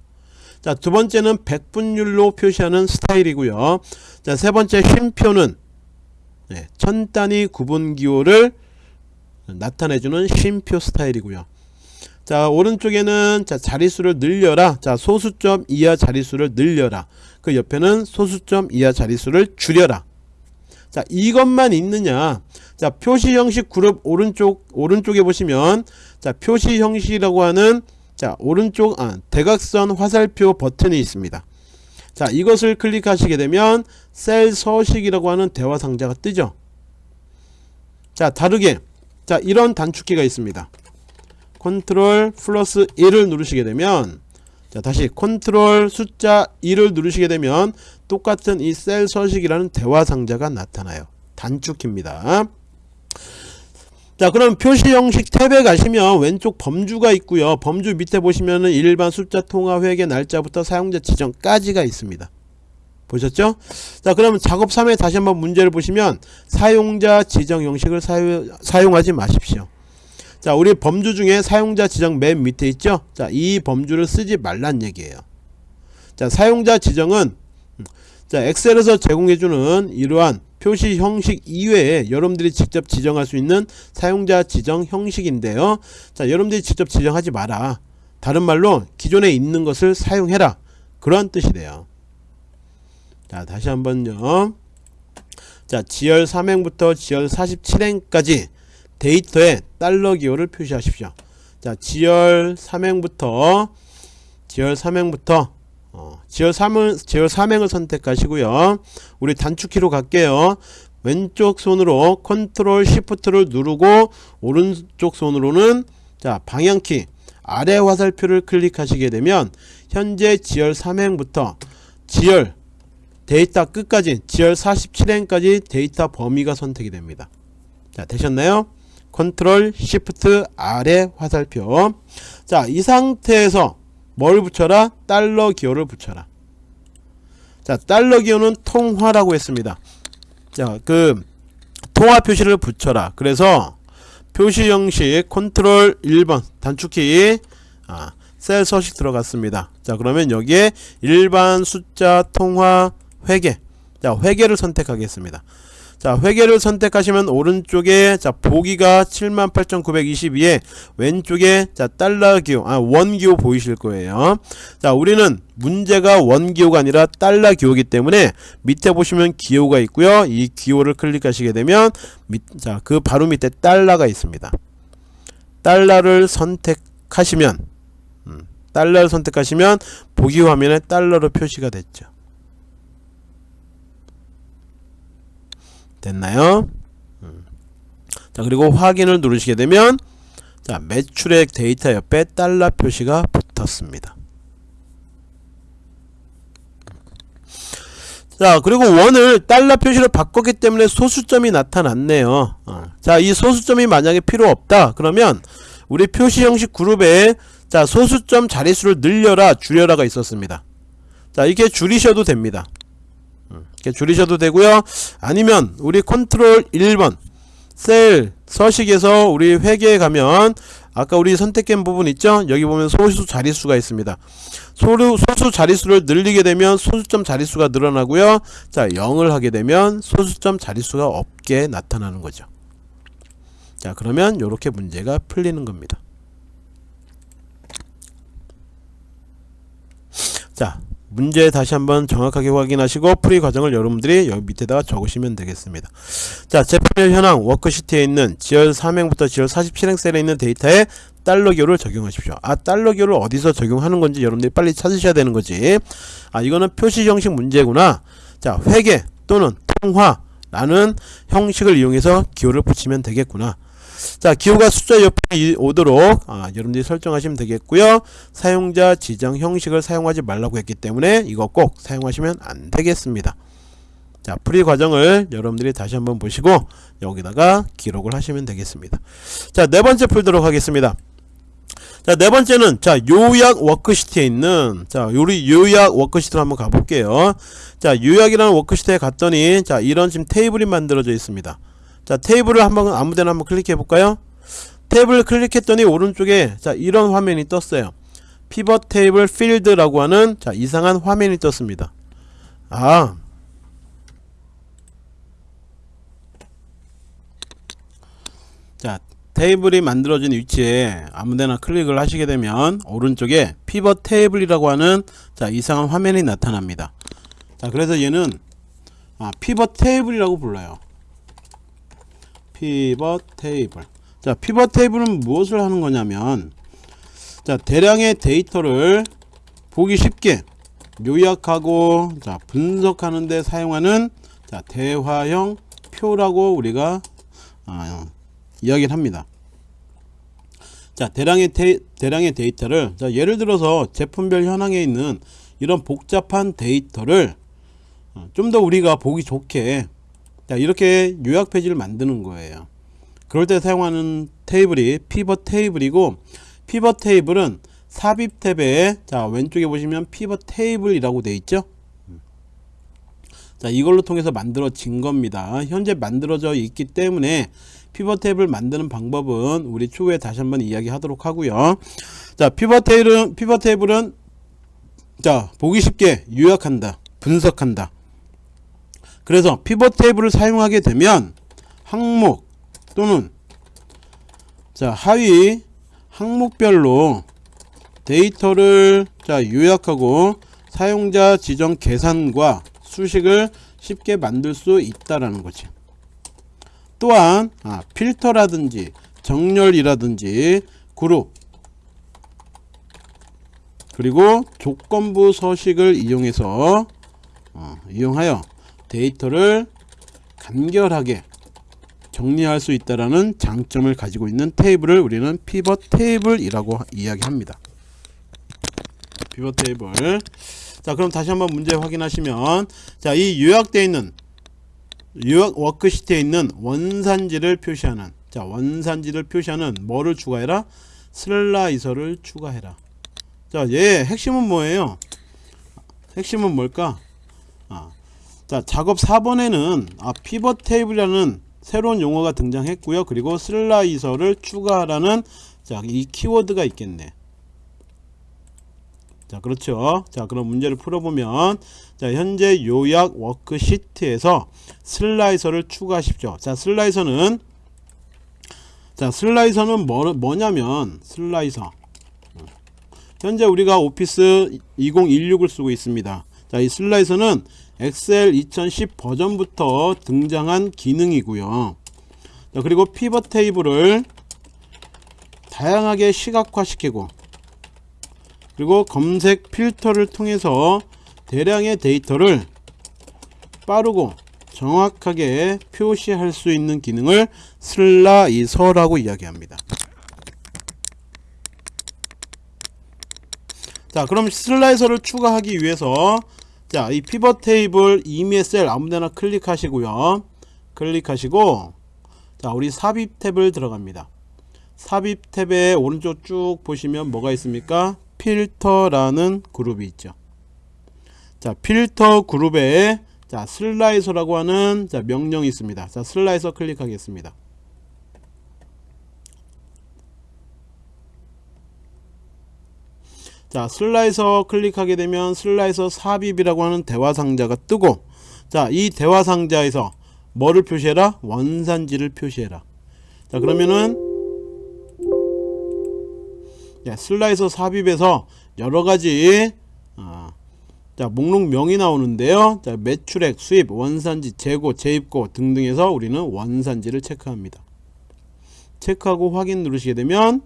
자, 두 번째는 백분율로 표시하는 스타일이고요. 자, 세 번째 쉼표는 네, 천 단위 구분 기호를 나타내주는 쉼표 스타일이고요. 자, 오른쪽에는 자, 자릿수를 늘려라. 자, 소수점 이하 자릿수를 늘려라. 그 옆에는 소수점 이하 자릿수를 줄여라. 자 이것만 있느냐 자 표시 형식 그룹 오른쪽 오른쪽에 보시면 자 표시 형식이라고 하는 자 오른쪽 아, 대각선 화살표 버튼이 있습니다 자 이것을 클릭하시게 되면 셀 서식이라고 하는 대화 상자가 뜨죠? 자 다르게. 자 이런 단축키가 있습니다. 컨트롤 플러스 1을 누르시게 되면 자 다시 컨트롤 숫자 1을 누르시게 되면 똑같은 이 셀 서식이라는 대화 상자가 나타나요. 단축키입니다 자 그럼 표시 형식 탭에 가시면 왼쪽 범주가 있고요. 범주 밑에 보시면은 일반 숫자 통화 회계 날짜부터 사용자 지정까지가 있습니다. 보셨죠? 자 그러면 작업 3에 다시 한번 문제를 보시면 사용자 지정 형식을 사유, 사용하지 마십시오. 자 우리 범주 중에 사용자 지정 맨 밑에 있죠? 자이 범주를 쓰지 말란 얘기예요. 자 사용자 지정은 자 엑셀에서 제공해주는 이러한 표시 형식 이외에 여러분들이 직접 지정할 수 있는 사용자 지정 형식인데요. 자 여러분들이 직접 지정하지 마라. 다른 말로 기존에 있는 것을 사용해라. 그런 뜻이 돼요. 자 다시 한번요. 자 G열 3행부터 G열 47행까지 데이터에 달러 기호를 표시하십시오. 자, G열 3행부터 G열 3행부터 어, G열 3을 G열 3행을 선택하시고요. 우리 단축키로 갈게요. 왼쪽 손으로 컨트롤 시프트를 누르고 오른쪽 손으로는 자, 방향키 아래 화살표를 클릭하시게 되면 현재 G열 3행부터 G열 데이터 끝까지 G열 47행까지 데이터 범위가 선택이 됩니다. 자, 되셨나요? control shift 아래 화살표 자 이 상태에서 뭘 붙여라? 달러 기호를 붙여라. 자 달러 기호는 통화라고 했습니다. 자 그 통화 표시를 붙여라. 그래서 표시 형식 컨트롤 1번 단축키 아, 셀 서식 들어갔습니다. 자 그러면 여기에 일반 숫자 통화 회계 자 회계를 선택하겠습니다 자 회계를 선택하시면 오른쪽에 자 보기가 78,922에 왼쪽에 자 달러 기호 아 원기호 보이실 거예요. 자 우리는 문제가 원기호가 아니라 달러 기호기 때문에 밑에 보시면 기호가 있고요. 이 기호를 클릭하시게 되면 자그 바로 밑에 달러가 있습니다. 달러를 선택하시면 음, 달러를 선택하시면 보기 화면에 달러로 표시가 됐죠 됐나요? 음. 자 그리고 확인을 누르시게 되면 자 매출액 데이터 옆에 달러 표시가 붙었습니다. 자 그리고 원을 달러 표시로 바꿨기 때문에 소수점이 나타났네요 어. 자이 소수점이 만약에 필요 없다 그러면 우리 표시 형식 그룹에 자 소수점 자릿수를 늘려라 줄여라가 있었습니다 자 이렇게 줄이셔도 됩니다 이렇게 줄이셔도 되고요. 아니면 우리 컨트롤 1번 셀 서식에서 우리 회계에 가면 아까 우리 선택한 부분 있죠? 여기 보면 소수 자릿수가 있습니다. 소수, 소수 자릿수를 늘리게 되면 소수점 자릿수가 늘어나고요. 자 0을 하게 되면 소수점 자릿수가 없게 나타나는 거죠. 자 그러면 이렇게 문제가 풀리는 겁니다. 자 문제 다시 한번 정확하게 확인하시고 풀이 과정을 여러분들이 여기 밑에다가 적으시면 되겠습니다. 자, 제품별 현황 워크시트에 있는 지열 3행부터 지열 47행 셀에 있는 데이터에 달러교를 적용하십시오. 아, 달러교를 어디서 적용하는 건지 여러분들이 빨리 찾으셔야 되는 거지. 아, 이거는 표시 형식 문제구나. 자, 회계 또는 통화라는 형식을 이용해서 기호를 붙이면 되겠구나. 자 기호가 숫자 옆에 오도록 아, 여러분들이 설정하시면 되겠고요. 사용자 지정 형식을 사용하지 말라고 했기 때문에 이거 꼭 사용하시면 안 되겠습니다. 자 풀이 과정을 여러분들이 다시 한번 보시고 여기다가 기록을 하시면 되겠습니다. 자 네번째 풀도록 하겠습니다. 자 네번째는 자 요약 worksheet에 있는 자 우리 요약 worksheet로 한번 가볼게요. 자 요약이라는 worksheet에 갔더니 자 이런 지금 테이블이 만들어져 있습니다 자 테이블을 한번 아무데나 한번 클릭해 볼까요 테이블을 클릭했더니 오른쪽에 자 이런 화면이 떴어요 pivot table 필드라고 하는 자 이상한 화면이 떴습니다 아 자, 테이블이 만들어진 위치에 아무데나 클릭을 하시게 되면 오른쪽에 pivot table이라고 하는 자 이상한 화면이 나타납니다. 자, 그래서 얘는 아, pivot table이라고 불러요. pivot table. 자 pivot table은 무엇을 하는 거냐면 자 대량의 데이터를 보기 쉽게 요약하고 자 분석하는 데 사용하는 자 대화형 표라고 우리가 아, 이야기를 합니다. 자 대량의 데, 대량의 데이터를 자 예를 들어서 제품별 현황에 있는 이런 복잡한 데이터를 어, 좀더 우리가 보기 좋게 자 이렇게 요약 페이지를 만드는 거예요. 그럴 때 사용하는 테이블이 피벗 테이블이고 pivot table은 삽입 탭에 자 왼쪽에 보시면 pivot table이라고 되어 있죠? 자 이걸로 통해서 만들어진 겁니다. 현재 만들어져 있기 때문에 pivot table을 만드는 방법은 우리 추후에 다시 한번 이야기 하도록 하고요. 자 pivot table은 pivot table은 자 보기 쉽게 요약한다 분석한다 그래서 pivot table을 사용하게 되면 항목 또는 자 하위 항목별로 데이터를 자 요약하고 사용자 지정 계산과 수식을 쉽게 만들 수 있다라는 거지. 또한 아, 필터라든지 정렬이라든지 그룹 그리고 조건부 서식을 이용해서 어, 이용하여 데이터를 간결하게 정리할 수 있다라는 장점을 가지고 있는 테이블을 우리는 pivot table이라고 이야기합니다. pivot table. 자, 그럼 다시 한번 문제 확인하시면 자, 이 요약되어 있는 요약 worksheet에 있는 원산지를 표시하는 자, 원산지를 표시하는 뭐를 추가해라? slicer를 추가해라. 자, 얘 핵심은 뭐예요? 핵심은 뭘까? 아, 자 작업 4번에는 아, 피벗 테이블이라는 새로운 용어가 등장했고요. 그리고 슬라이서를 추가하라는 자 이 키워드가 있겠네. 자 그렇죠. 자 그럼 문제를 풀어보면 자 현재 요약 워크시트에서 슬라이서를 추가하십시오. 자 슬라이서는 자 슬라이서는 뭐, 뭐냐면 슬라이서. 현재 우리가 오피스 2016을 쓰고 있습니다 자 이 슬라이서는 엑셀 2010 버전부터 등장한 기능이고요. 자, 그리고 피벗 테이블을 다양하게 시각화시키고 그리고 검색 필터를 통해서 대량의 데이터를 빠르고 정확하게 표시할 수 있는 기능을 슬라이서라고 이야기합니다. 자 그럼 슬라이서를 추가하기 위해서 자, 이 피벗 테이블 이미의 셀 아무데나 클릭하시고요. 클릭하시고 자, 우리 삽입 탭을 들어갑니다. 삽입 탭에 오른쪽 쭉 보시면 뭐가 있습니까? 필터라는 그룹이 있죠. 자, 필터 그룹에 자, 슬라이서라고 하는 자, 명령이 있습니다. 자, 슬라이서 클릭하겠습니다. 자 슬라이서 클릭하게 되면 슬라이서 삽입이라고 하는 대화 상자가 뜨고 자 이 대화 상자에서 뭐를 표시해라? 원산지를 표시해라. 자 그러면은 야, 슬라이서 삽입에서 여러가지 어, 자 목록명이 나오는데요. 자 매출액 수입 원산지 재고 재입고 등등해서 우리는 원산지를 체크합니다. 체크하고 확인 누르시게 되면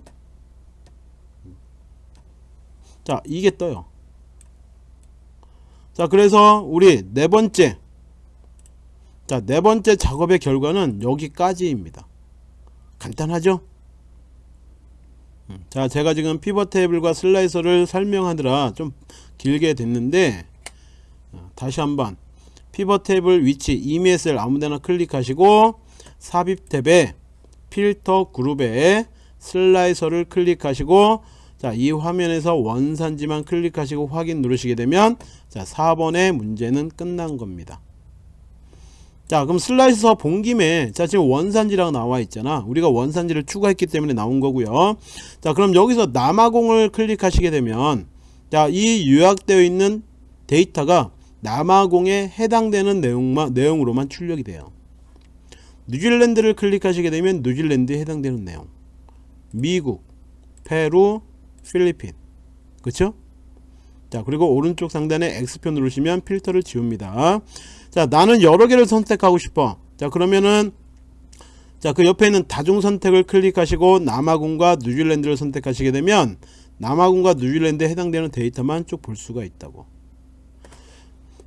자 이게 떠요. 자 그래서 우리 네 번째. 자 네 번째 작업의 결과는 여기까지입니다. 간단하죠? 음, 자 제가 지금 피벗 테이블과 슬라이서를 설명하느라 좀 길게 됐는데 어, 다시 한번 피벗 테이블 위치 셀 아무데나 클릭하시고 삽입 탭에 필터 그룹에 슬라이서를 클릭하시고 자, 이 화면에서 원산지만 클릭하시고 확인 누르시게 되면 자, 4번의 문제는 끝난 겁니다. 자, 그럼 슬라이서 본 김에 자, 지금 원산지라고 나와 있잖아. 우리가 원산지를 추가했기 때문에 나온 거고요. 자, 그럼 여기서 남아공을 클릭하시게 되면 자, 이 요약되어 있는 데이터가 남아공에 해당되는 내용만 내용으로만 출력이 돼요. 뉴질랜드를 클릭하시게 되면 뉴질랜드에 해당되는 내용. 미국, 페루, 필리핀. 그쵸? 자, 그리고 오른쪽 상단에 X표 누르시면 필터를 지웁니다. 자, 나는 여러 개를 선택하고 싶어. 자, 그러면은 자, 그 옆에 있는 다중 선택을 클릭하시고 남아공과 뉴질랜드를 선택하시게 되면 남아공과 뉴질랜드에 해당되는 데이터만 쭉 볼 수가 있다고.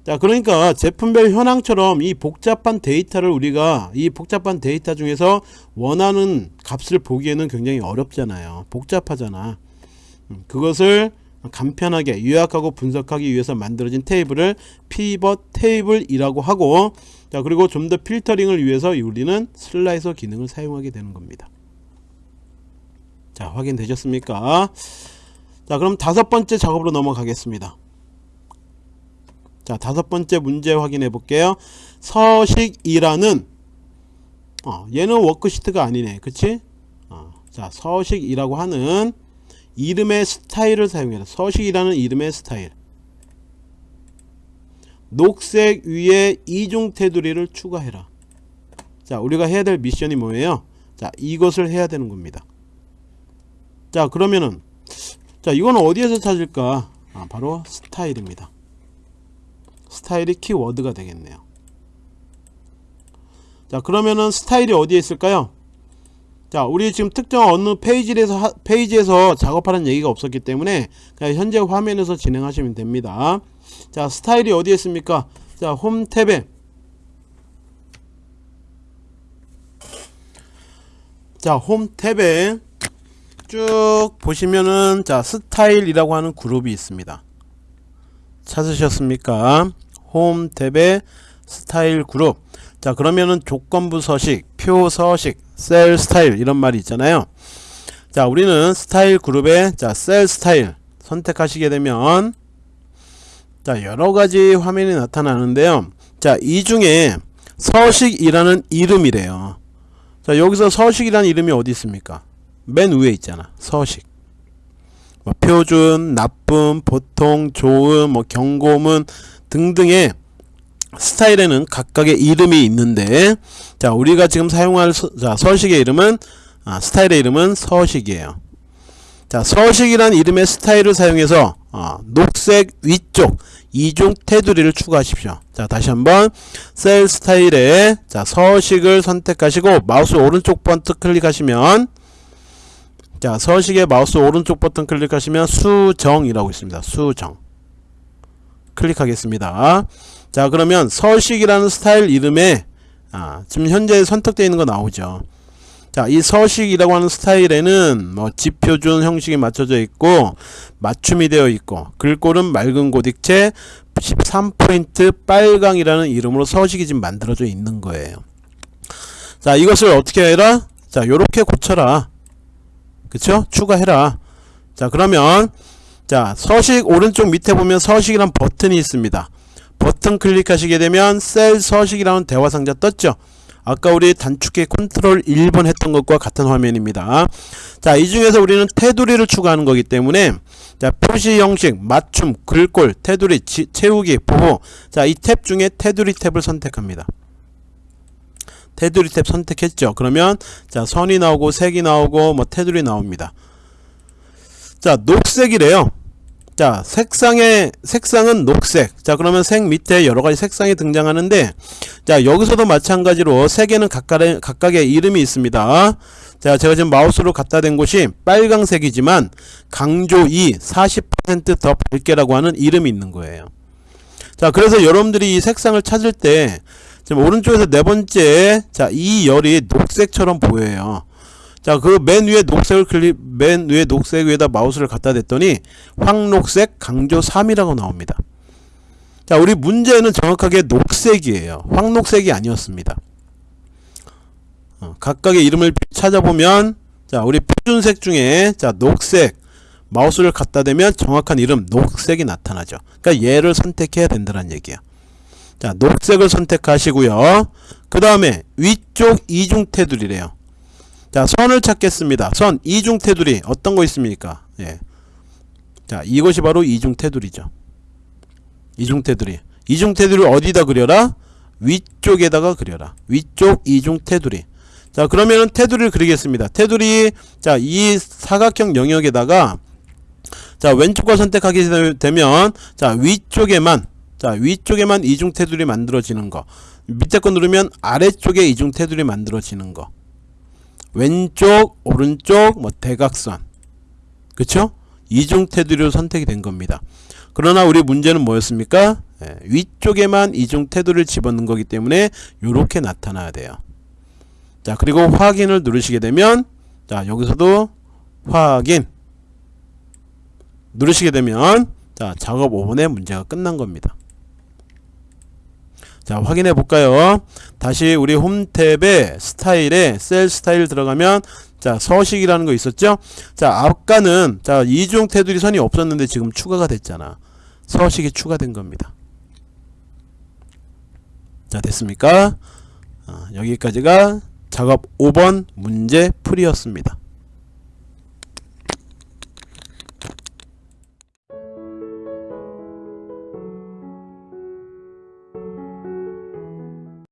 자 그러니까 제품별 현황처럼 이 복잡한 데이터를 우리가 이 복잡한 데이터 중에서 원하는 값을 보기에는 굉장히 어렵잖아요 복잡하잖아 음, 그것을 간편하게 요약하고 분석하기 위해서 만들어진 테이블을 pivot table이라고 하고 자 그리고 좀 더 filtering을 위해서 우리는 slicer 기능을 사용하게 되는 겁니다. 자 확인되셨습니까? 자 그럼 다섯 번째 작업으로 넘어가겠습니다. 자 다섯 번째 문제 확인해 볼게요. 서식이라는 어, 얘는 worksheet가 아니네. 그치? 어, 자 서식이라고 하는 이름의 스타일을 사용해라. 서식이라는 이름의 스타일. 녹색 위에 이중 테두리를 추가해라. 자 우리가 해야 될 미션이 뭐예요? 자 이것을 해야 되는 겁니다. 자 그러면은 자 이거는 어디에서 찾을까? 아, 바로 스타일입니다. 스타일이 키워드가 되겠네요. 자 그러면은 스타일이 어디에 있을까요 자 우리 지금 특정 어느 페이지에서 하, 페이지에서 작업하는 얘기가 없었기 때문에 그냥 현재 화면에서 진행하시면 됩니다. 자 스타일이 어디에 있습니까? 자 홈 탭에. 자홈 탭에 쭉 보시면은 자 스타일이라고 하는 그룹이 있습니다. 찾으셨습니까? 홈 탭에 스타일 그룹. 자 그러면은 조건부 서식 표 서식 셀 스타일 이런 말이 있잖아요. 자 우리는 스타일 그룹에 자 셀 스타일 선택하시게 되면 자 여러가지 화면이 나타나는데요. 자 이 중에 서식이라는 이름이래요. 자 여기서 서식이라는 이름이 어디 있습니까? 맨 위에 있잖아. 서식. 뭐 표준, 나쁨, 보통, 좋음, 뭐 경고문 등등의 스타일에는 각각의 이름이 있는데 자 우리가 지금 사용할 서, 자, 서식의 이름은 아, 스타일의 이름은 서식이에요. 자 서식이란 이름의 스타일을 사용해서 어, 녹색 위쪽 이중 테두리를 추가하십시오. 자 다시 한번 셀 스타일에 자 서식을 선택하시고 마우스 오른쪽 버튼 클릭하시면 자 서식의 마우스 오른쪽 버튼 클릭하시면 수정이라고 있습니다. 수정. 클릭하겠습니다 자 그러면 서식이라는 스타일 이름에 아, 지금 현재 선택되어 있는 거 나오죠. 자 이 서식이라고 하는 스타일에는 뭐 지표준 형식이 맞춰져 있고 맞춤이 되어 있고 글꼴은 맑은 고딕체 13포인트 빨강이라는 이름으로 서식이 지금 만들어져 있는 거예요. 자 이것을 어떻게 해라? 자 요렇게 고쳐라. 그쵸? 추가해라. 자 그러면 자 서식 오른쪽 밑에 보면 서식이란 버튼이 있습니다 버튼 클릭하시게 되면 셀 서식이라는 대화 상자 떴죠? 아까 우리 단축키 컨트롤 1번 했던 것과 같은 화면입니다. 자 이 중에서 우리는 테두리를 추가하는 거기 때문에 자 표시 형식 맞춤 글꼴 테두리 지, 채우기 보호. 자이 탭 중에 테두리 탭을 선택합니다. 테두리 탭 선택했죠? 그러면 자 선이 나오고 색이 나오고 뭐 테두리 나옵니다. 자 녹색이래요 자 색상의 색상은 녹색. 자 그러면 색 밑에 여러가지 색상이 등장하는데 자 여기서도 마찬가지로 색에는 각각의, 각각의 이름이 있습니다. 자 제가 지금 마우스로 갖다 댄 곳이 빨강색이지만 강조 2 40%더 밝게라고 하는 이름이 있는 거예요. 자 그래서 여러분들이 이 색상을 찾을 때 지금 오른쪽에서 네 번째 자 이 열이 녹색처럼 보여요 자, 그 맨 위에 녹색을 클릭, 맨 위에 녹색 위에다 마우스를 갖다 댔더니 황록색 강조 3이라고 나옵니다. 자, 우리 문제는 정확하게 녹색이에요. 황록색이 아니었습니다. 어, 각각의 이름을 찾아보면 자, 우리 표준색 중에 자, 녹색 마우스를 갖다 대면 정확한 이름 녹색이 나타나죠. 그러니까 얘를 선택해야 된다는 얘기야. 자, 녹색을 선택하시고요. 그 다음에 위쪽 이중 테두리래요. 자 선을 찾겠습니다. 선 이중 테두리. 어떤 거 있습니까? 예. 자 이것이 바로 이중 테두리죠. 이중 테두리. 이중 테두리 어디다 그려라? 위쪽에다가 그려라. 위쪽 이중 테두리. 자 그러면은 테두리를 그리겠습니다. 테두리 자 이 사각형 영역에다가 자 왼쪽과 선택하게 되면 자 위쪽에만 자 위쪽에만 이중 테두리 만들어지는 거. 밑에 거 누르면 아래쪽에 이중 테두리 만들어지는 거 왼쪽 오른쪽 뭐 대각선. 그쵸? 이중 테두리로 선택이 된 겁니다. 그러나 우리 문제는 뭐였습니까? 예, 위쪽에만 이중 테두리를 집어넣은 거기 때문에 이렇게 나타나야 돼요. 자 그리고 확인을 누르시게 되면 자 여기서도 확인. 누르시게 되면 자 작업 5분의 문제가 끝난 겁니다 자 확인해 볼까요? 다시 우리 홈탭에 스타일에 셀 스타일 들어가면 자 서식이라는 거 있었죠? 자 아까는 자 이중 테두리 선이 없었는데 지금 추가가 됐잖아. 서식이 추가된 겁니다. 자 됐습니까? 어, 여기까지가 작업 5번 문제 풀이였습니다